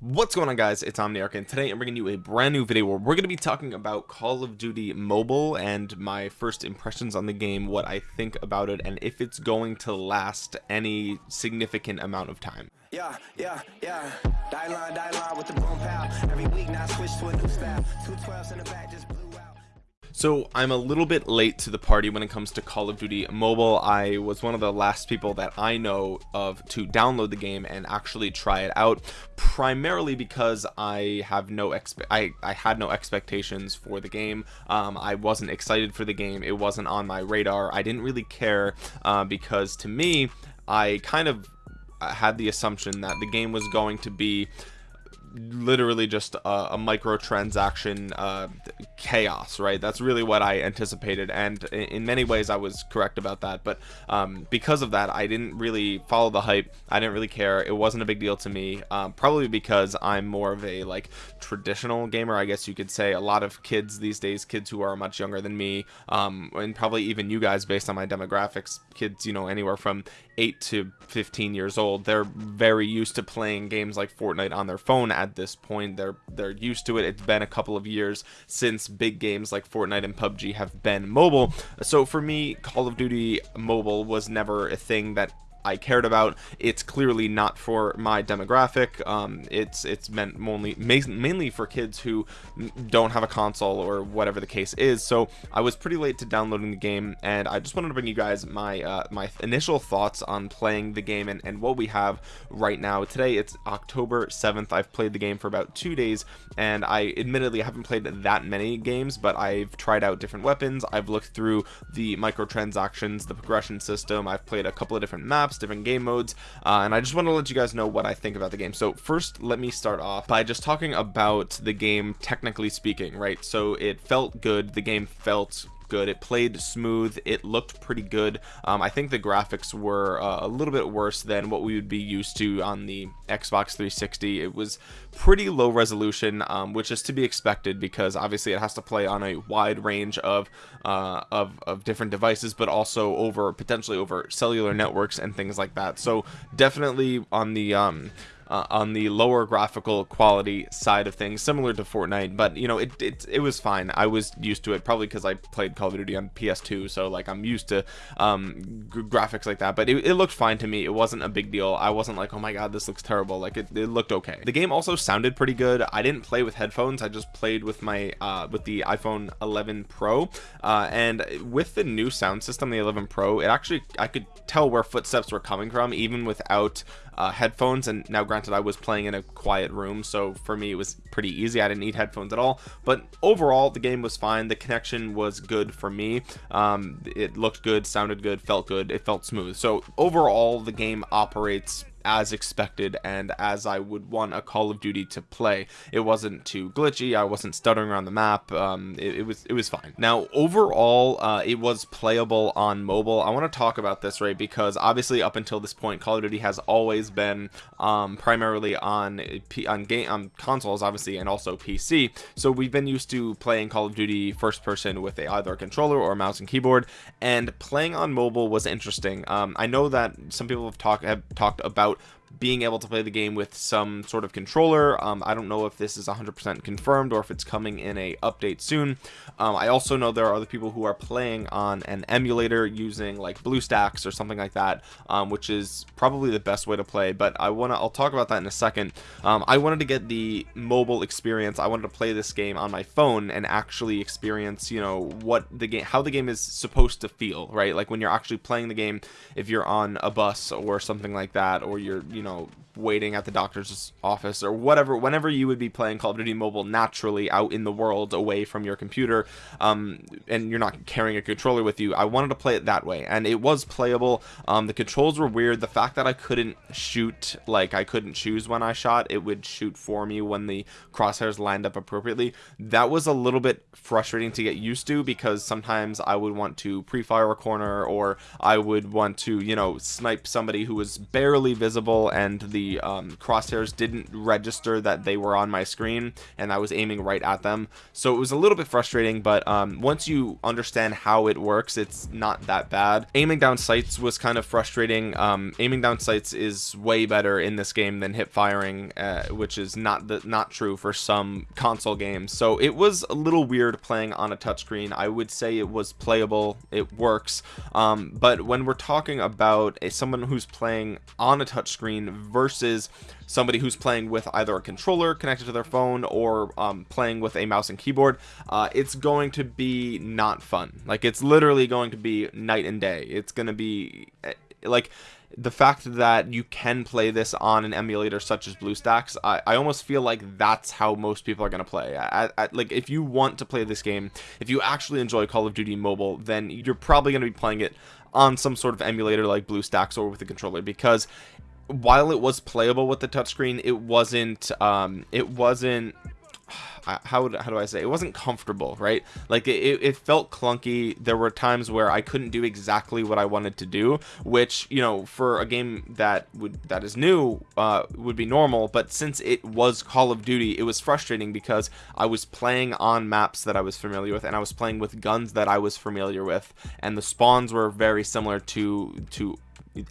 what's going on guys? It's omniarch and today i'm bringing you a brand new video where we're going to be talking about call of duty mobile and my first impressions on the game what i think about it and if it's going to last any significant amount of time. Yeah yeah yeah. Die line die line with the every week now switch to a new style. Two 12s in the back just so I'm a little bit late to the party when it comes to Call of Duty mobile. I was one of the last people that I know of to download the game and actually try it out primarily because I have no I, I had no expectations for the game. Um, I wasn't excited for the game. It wasn't on my radar. I didn't really care uh, because to me I kind of had the assumption that the game was going to be literally just a, a microtransaction uh, chaos right? That's really what I anticipated and in many ways I was correct about that but um, because of that I didn't really follow the hype. I didn't really care. It wasn't a big deal to me um, probably because I'm more of a like traditional gamer I guess you could say. A lot of kids these days kids who are much younger than me um, and probably even you guys based on my demographics kids you know anywhere from 8 to 15 years old they're very used to playing games like Fortnite on their phone at this point. They're they're used to it. It's been a couple of years since big games like Fortnite and PUBG have been mobile. So for me Call of Duty mobile was never a thing that I cared about. It's clearly not for my demographic. Um, it's it's meant only mainly for kids who don't have a console or whatever the case is. So I was pretty late to downloading the game and I just wanted to bring you guys my uh, my initial thoughts on playing the game and, and what we have right now. Today it's October 7th I've played the game for about two days and I admittedly haven't played that many games but I've tried out different weapons. I've looked through the microtransactions the progression system. I've played a couple of different maps different game modes uh, and I just want to let you guys know what I think about the game. So first let me start off by just talking about the game technically speaking right? So it felt good the game felt good. It played smooth. It looked pretty good. Um, I think the graphics were uh, a little bit worse than what we would be used to on the Xbox 360 it was pretty low resolution um, which is to be expected because obviously it has to play on a wide range of uh, of, of different devices but also over potentially over cellular networks and things like that. So definitely on the um, uh, on the lower graphical quality side of things similar to Fortnite but you know it, it it was fine. I was used to it probably because I played Call of Duty on PS2 so like I'm used to um, graphics like that but it, it, looked fine to me. It wasn't a big deal. I wasn't like oh my god this looks terrible. Like it, it looked okay. The game also sounded pretty good. I didn't play with headphones. I just played with my uh, with the iPhone 11 Pro uh, and with the new sound system the 11 Pro it actually I could tell where footsteps were coming from even without uh, headphones and now granted I was playing in a quiet room so for me it was pretty easy. I didn't need headphones at all. But overall the game was fine. The connection was good for me. Um, it looked good sounded good felt good. It felt smooth. So overall the game operates as expected and as I would want a Call of Duty to play. It wasn't too glitchy I wasn't stuttering around the map um, it, it, was it was fine. Now overall uh, it was playable on mobile. I want to talk about this right because obviously up until this point Call of Duty has always been um, primarily on P on game on consoles obviously and also PC so we've been used to playing Call of Duty first person with a either a controller or a mouse and keyboard and playing on mobile was interesting. Um, I know that some people have talked have talked about being able to play the game with some sort of controller. Um, I don't know if this is 100% confirmed or if it's coming in a update soon. Um, I also know there are other people who are playing on an emulator using like BlueStacks or something like that um, which is probably the best way to play but I want to I'll talk about that in a second. Um, I wanted to get the mobile experience. I wanted to play this game on my phone and actually experience you know what the game how the game is supposed to feel right? Like when you're actually playing the game if you're on a bus or something like that or you're you know waiting at the doctor's office or whatever whenever you would be playing Call of Duty mobile naturally out in the world away from your computer um, and you're not carrying a controller with you I wanted to play it that way. And it was playable. Um, the controls were weird. The fact that I couldn't shoot like I couldn't choose when I shot it would shoot for me when the crosshairs lined up appropriately. That was a little bit frustrating to get used to because sometimes I would want to pre-fire a corner or I would want to you know snipe somebody who was barely visible and the um, crosshairs didn't register that they were on my screen and I was aiming right at them. So it was a little bit frustrating but um, once you understand how it works it's not that bad. Aiming down sights was kind of frustrating. Um, aiming down sights is way better in this game than hip firing uh, which is not the not true for some console games. So it was a little weird playing on a touchscreen. I would say it was playable. It works. Um, but when we're talking about a, someone who's playing on a touchscreen versus somebody who's playing with either a controller connected to their phone or um, playing with a mouse and keyboard uh, it's going to be not fun like it's literally going to be night and day it's going to be eh, like the fact that you can play this on an emulator such as BlueStacks, I, I almost feel like that's how most people are going to play. I, I, like if you want to play this game, if you actually enjoy Call of Duty Mobile, then you're probably going to be playing it on some sort of emulator like BlueStacks or with a controller because while it was playable with the touchscreen, it wasn't um, it wasn't how, would, how do I say? It wasn't comfortable right? Like it, it felt clunky. There were times where I couldn't do exactly what I wanted to do which you know for a game that would that is new uh, would be normal. But since it was Call of Duty it was frustrating because I was playing on maps that I was familiar with and I was playing with guns that I was familiar with and the spawns were very similar to to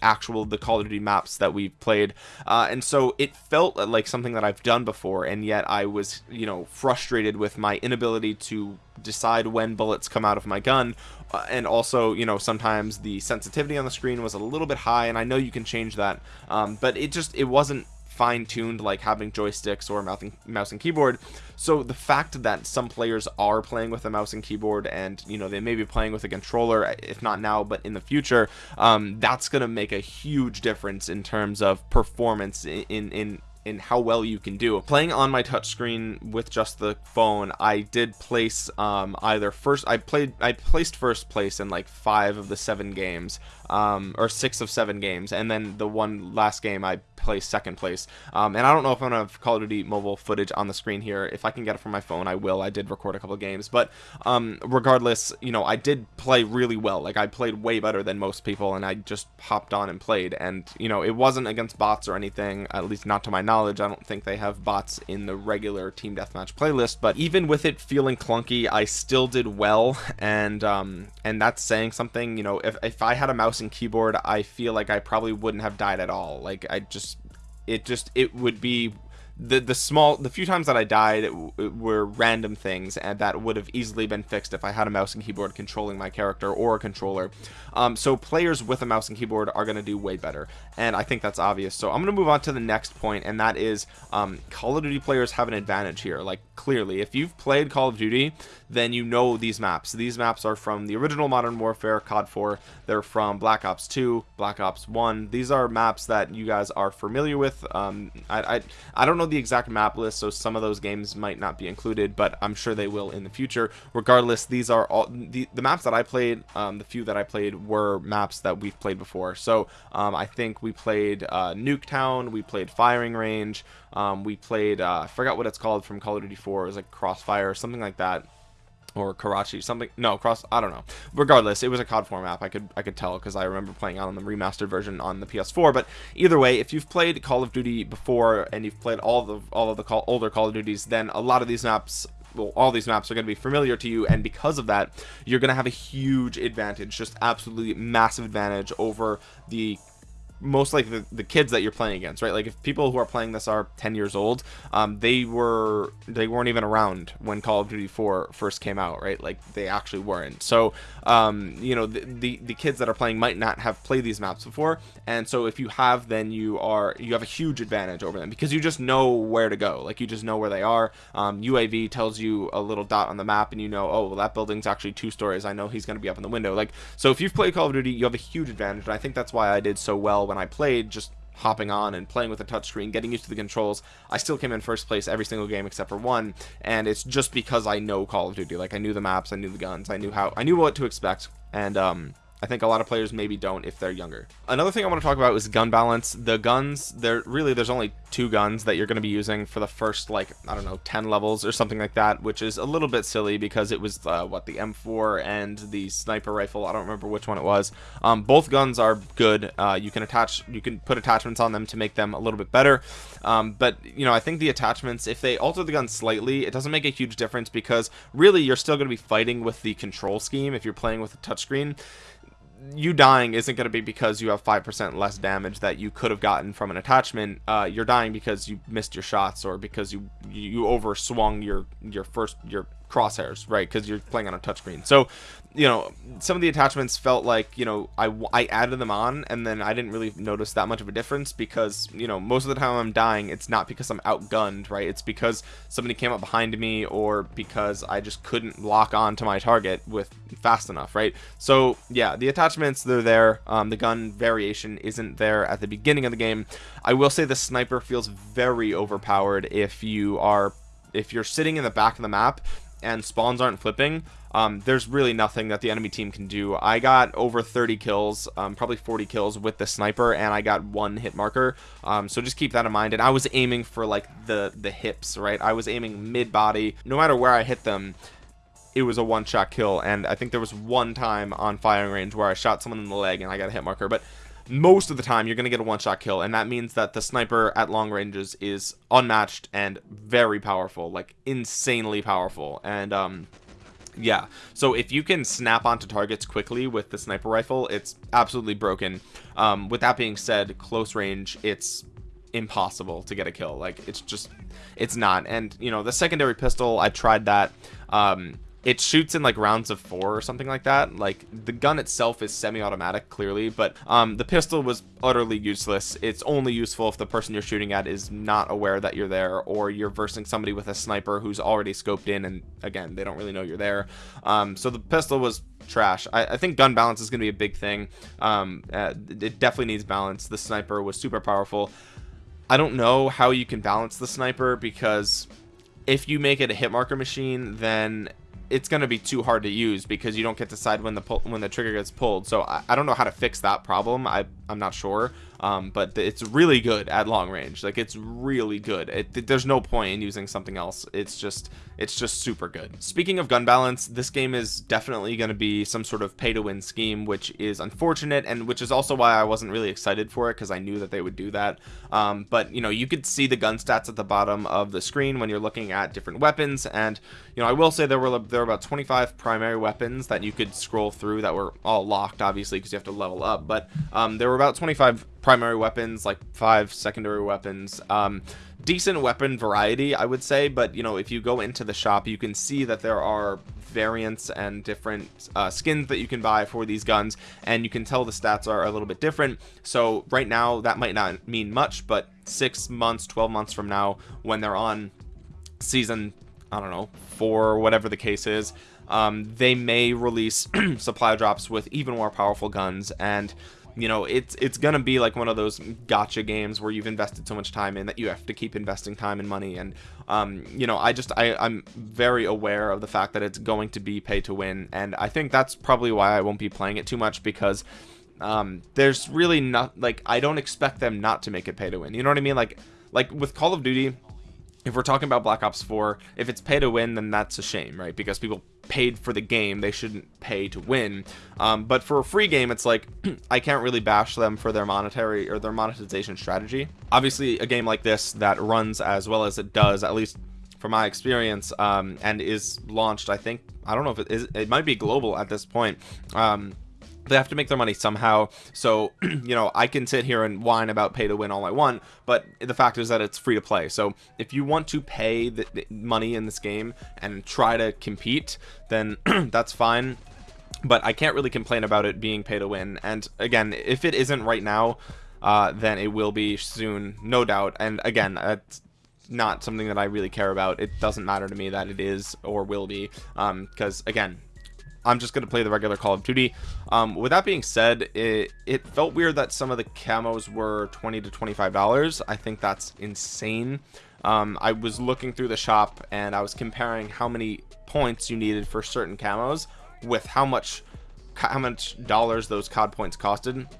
actual the Call of Duty maps that we've played. Uh, and so it felt like something that I've done before and yet I was you know frustrated with my inability to decide when bullets come out of my gun. Uh, and also you know sometimes the sensitivity on the screen was a little bit high and I know you can change that. Um, but it just it wasn't fine-tuned like having joysticks or mouse and, mouse and keyboard. So the fact that some players are playing with a mouse and keyboard and you know they may be playing with a controller if not now but in the future um, that's gonna make a huge difference in terms of performance in in in how well you can do. Playing on my touchscreen with just the phone I did place um, either first I played I placed first place in like five of the seven games um, or six of seven games and then the one last game I placed second place. Um, and I don't know if I'm gonna have Call of Duty mobile footage on the screen here. If I can get it from my phone I will. I did record a couple games but um, regardless you know I did play really well. Like I played way better than most people and I just hopped on and played. And you know it wasn't against bots or anything at least not to my knowledge. I don't think they have bots in the regular team deathmatch playlist but even with it feeling clunky I still did well. And um, and that's saying something you know if, if I had a mouse mouse and keyboard I feel like I probably wouldn't have died at all. Like I just it just it would be the the small the few times that I died were random things and that would have easily been fixed if I had a mouse and keyboard controlling my character or a controller. Um, so players with a mouse and keyboard are going to do way better and I think that's obvious. So I'm going to move on to the next point and that is um, Call of Duty players have an advantage here. Like clearly. If you've played Call of Duty then you know these maps. These maps are from the original Modern Warfare COD 4 they're from Black Ops 2 Black Ops 1 these are maps that you guys are familiar with. Um, I, I, I don't know the exact map list so some of those games might not be included but I'm sure they will in the future. Regardless these are all the, the maps that I played um, the few that I played were maps that we've played before. So um, I think we played uh, Nuketown we played Firing Range um, we played uh, I forgot what it's called from Call of Duty 4 it was like Crossfire or something like that. Or Karachi something no cross I don't know. Regardless it was a COD 4 map I could I could tell because I remember playing out on the remastered version on the PS4 but either way if you've played Call of Duty before and you've played all the all of the call, older Call of Duties then a lot of these maps well, all these maps are going to be familiar to you. And because of that you're going to have a huge advantage just absolutely massive advantage over the most like the, the kids that you're playing against right? Like if people who are playing this are 10 years old um, they were they weren't even around when call of duty 4 first came out right? Like they actually weren't. So um, you know the, the, the kids that are playing might not have played these maps before. And so if you have then you are you have a huge advantage over them because you just know where to go. Like you just know where they are. Um, uav tells you a little dot on the map and you know oh well that building's actually two stories. I know he's going to be up in the window. Like so if you've played call of duty you have a huge advantage. And i think that's why i did so well when I played just hopping on and playing with a touchscreen, getting used to the controls. I still came in first place every single game except for one, and it's just because I know Call of Duty. Like I knew the maps, I knew the guns, I knew how, I knew what to expect, and um, I think a lot of players maybe don't if they're younger. Another thing I want to talk about is gun balance. The guns, there really there's only two guns that you're going to be using for the first like I don't know 10 levels or something like that which is a little bit silly because it was uh, what the M4 and the sniper rifle I don't remember which one it was um, both guns are good uh, you can attach you can put attachments on them to make them a little bit better um, but you know I think the attachments if they alter the gun slightly it doesn't make a huge difference because really you're still going to be fighting with the control scheme if you're playing with a touchscreen you dying isn't going to be because you have 5% less damage that you could have gotten from an attachment. Uh, you're dying because you missed your shots or because you you overswung your your first your crosshairs right because you're playing on a touchscreen. So you know some of the attachments felt like you know I, I added them on and then I didn't really notice that much of a difference because you know most of the time I'm dying it's not because I'm outgunned right? It's because somebody came up behind me or because I just couldn't lock on to my target with fast enough right? So yeah the attachments they're there. Um, the gun variation isn't there at the beginning of the game. I will say the sniper feels very overpowered if you are if you're sitting in the back of the map and spawns aren't flipping um, there's really nothing that the enemy team can do. I got over 30 kills um, probably 40 kills with the sniper and I got one hit marker. Um, so just keep that in mind. And I was aiming for like the the hips right? I was aiming mid body no matter where I hit them it was a one-shot kill. And I think there was one time on firing range where I shot someone in the leg and I got a hit marker. But most of the time you're going to get a one-shot kill and that means that the sniper at long ranges is unmatched and very powerful like insanely powerful. And um yeah. So if you can snap onto targets quickly with the sniper rifle it's absolutely broken. Um with that being said close range it's impossible to get a kill. Like it's just it's not. And you know the secondary pistol i tried that. Um it shoots in like rounds of four or something like that. Like the gun itself is semi-automatic clearly but um the pistol was utterly useless. It's only useful if the person you're shooting at is not aware that you're there or you're versing somebody with a sniper who's already scoped in and again they don't really know you're there. Um so the pistol was trash. I, I, think gun balance is going to be a big thing. Um uh, it definitely needs balance. The sniper was super powerful. I don't know how you can balance the sniper because if you make it a hit marker machine then it's going to be too hard to use because you don't get to decide when the pull, when the trigger gets pulled. So I, I don't know how to fix that problem. I I'm not sure. Um, but it's really good at long range. Like it's really good. It, there's no point in using something else. It's just it's just super good. Speaking of gun balance, this game is definitely going to be some sort of pay to win scheme, which is unfortunate and which is also why I wasn't really excited for it because I knew that they would do that. Um, but you know, you could see the gun stats at the bottom of the screen when you're looking at different weapons. And you know, I will say there were there were about 25 primary weapons that you could scroll through that were all locked, obviously, because you have to level up. But um, there were about 25 primary weapons like five secondary weapons um decent weapon variety i would say but you know if you go into the shop you can see that there are variants and different uh, skins that you can buy for these guns and you can tell the stats are a little bit different. So right now that might not mean much but six months 12 months from now when they're on season i don't know four whatever the case is um, they may release supply drops with even more powerful guns and you know it's it's gonna be like one of those gotcha games where you've invested so much time in that you have to keep investing time and money. And um you know i just i i'm very aware of the fact that it's going to be pay to win. And i think that's probably why i won't be playing it too much because um there's really not like i don't expect them not to make it pay to win. You know what i mean? Like like with call of duty if we're talking about black ops 4 if it's pay to win then that's a shame right? Because people paid for the game. They shouldn't pay to win. Um, but for a free game it's like I can't really bash them for their monetary or their monetization strategy. Obviously a game like this that runs as well as it does at least from my experience um, and is launched I think I don't know if it is it might be global at this point um, they have to make their money somehow. So you know i can sit here and whine about pay to win all i want but the fact is that it's free to play. So if you want to pay the, the money in this game and try to compete then that's fine. But i can't really complain about it being pay to win. And again if it isn't right now uh, then it will be soon no doubt. And again that's not something that I really care about. It doesn't matter to me that it is or will be um because again I'm just gonna play the regular Call of Duty. Um, with that being said it, it felt weird that some of the camos were 20 to 25 dollars. I think that's insane. Um, I was looking through the shop and I was comparing how many points you needed for certain camos with how much how much dollars those COD points costed.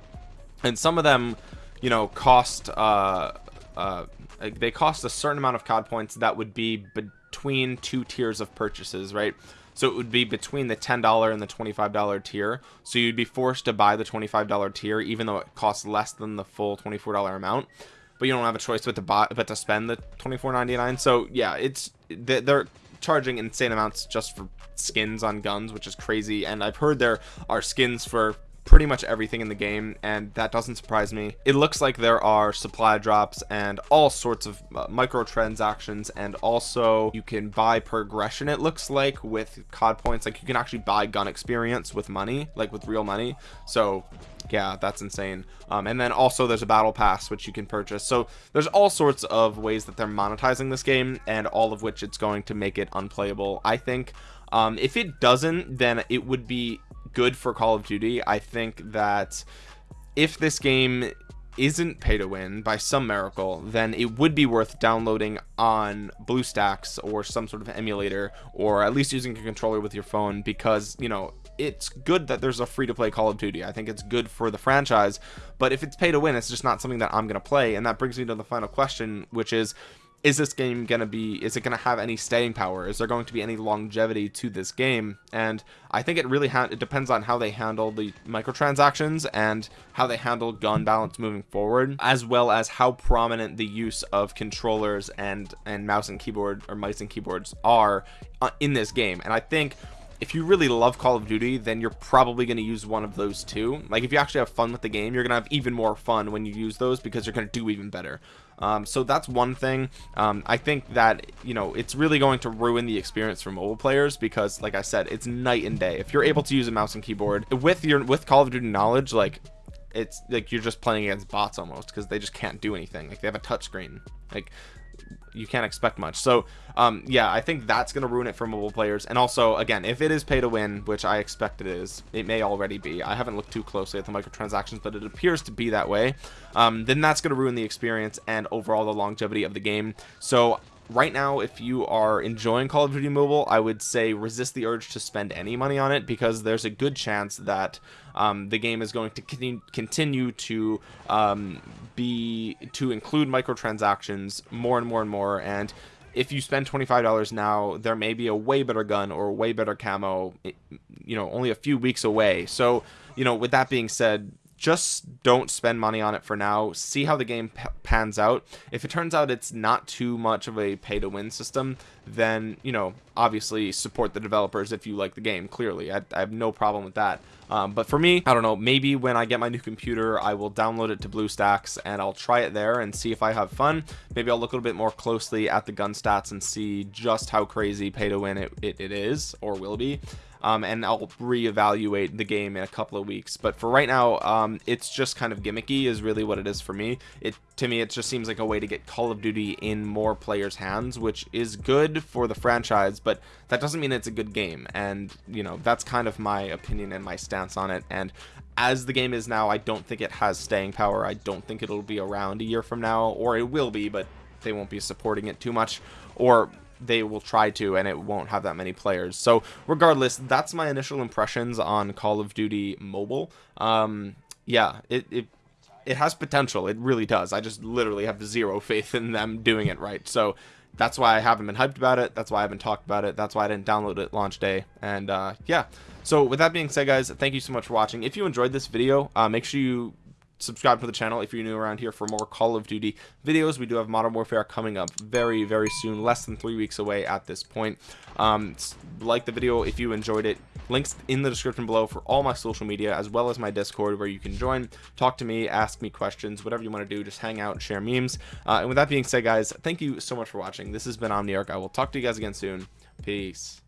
And some of them you know cost uh uh, they cost a certain amount of cod points that would be between two tiers of purchases right so it would be between the $10 and the $25 tier. So you'd be forced to buy the $25 tier even though it costs less than the full $24 amount. But you don't have a choice but to buy but to spend the $24.99 so yeah it's they're charging insane amounts just for skins on guns which is crazy. And I've heard there are skins for pretty much everything in the game and that doesn't surprise me. It looks like there are supply drops and all sorts of uh, microtransactions and also you can buy progression it looks like with cod points. Like you can actually buy gun experience with money like with real money. So yeah that's insane. Um, and then also there's a battle pass which you can purchase. So there's all sorts of ways that they're monetizing this game and all of which it's going to make it unplayable I think. Um, if it doesn't then it would be good for Call of Duty. I think that if this game isn't pay to win by some miracle then it would be worth downloading on BlueStacks or some sort of emulator or at least using a controller with your phone because you know it's good that there's a free to play Call of Duty I think it's good for the franchise but if it's pay to win it's just not something that I'm gonna play and that brings me to the final question which is is this game going to be is it going to have any staying power? Is there going to be any longevity to this game? And i think it really it depends on how they handle the microtransactions and how they handle gun balance moving forward as well as how prominent the use of controllers and and mouse and keyboard or mice and keyboards are uh, in this game. And i think if you really love Call of Duty then you're probably going to use one of those two like if you actually have fun with the game you're gonna have even more fun when you use those because you're gonna do even better um, so that's one thing. Um, I think that you know it's really going to ruin the experience for mobile players because like I said it's night and day. If you're able to use a mouse and keyboard with your with Call of Duty knowledge like it's like you're just playing against bots almost because they just can't do anything. Like they have a touchscreen like you can't expect much. So um yeah i think that's to ruin it for mobile players. And also again if it is pay to win which i expect it is it may already be. I haven't looked too closely at the microtransactions but it appears to be that way. Um then that's to ruin the experience and overall the longevity of the game. So right now if you are enjoying call of duty mobile i would say resist the urge to spend any money on it because there's a good chance that um, the game is going to continue, to um, be to include microtransactions more and more and more. And if you spend $25 now there may be a way better gun or a way better camo you know only a few weeks away. So you know with that being said just don't spend money on it for now. See how the game pans out. If it turns out it's not too much of a pay to win system then you know obviously support the developers if you like the game clearly. I, I have no problem with that. Um, but for me I don't know maybe when I get my new computer I will download it to BlueStacks and I'll try it there and see if I have fun. Maybe I'll look a little bit more closely at the gun stats and see just how crazy pay to win it, it, it is or will be um, and I'll reevaluate the game in a couple of weeks. But for right now um, it's just kind of gimmicky is really what it is for me. It to me it just seems like a way to get Call of Duty in more players hands which is good for the franchise but that doesn't mean it's a good game. And you know that's kind of my opinion and my stance on it. And as the game is now I don't think it has staying power. I don't think it'll be around a year from now or it will be but they won't be supporting it too much. Or they will try to and it won't have that many players. So regardless that's my initial impressions on call of duty mobile. Um yeah it, it it has potential. It really does. I just literally have zero faith in them doing it right. So that's why i haven't been hyped about it. That's why i haven't talked about it. That's why i didn't download it launch day. And uh yeah. So with that being said guys thank you so much for watching. If you enjoyed this video uh make sure you subscribe to the channel if you're new around here for more Call of Duty videos. We do have Modern Warfare coming up very, very soon, less than three weeks away at this point. Um, like the video if you enjoyed it. Links in the description below for all my social media as well as my Discord where you can join, talk to me, ask me questions, whatever you want to do. Just hang out share memes. Uh, and with that being said, guys, thank you so much for watching. This has been Omniarch. I will talk to you guys again soon. Peace.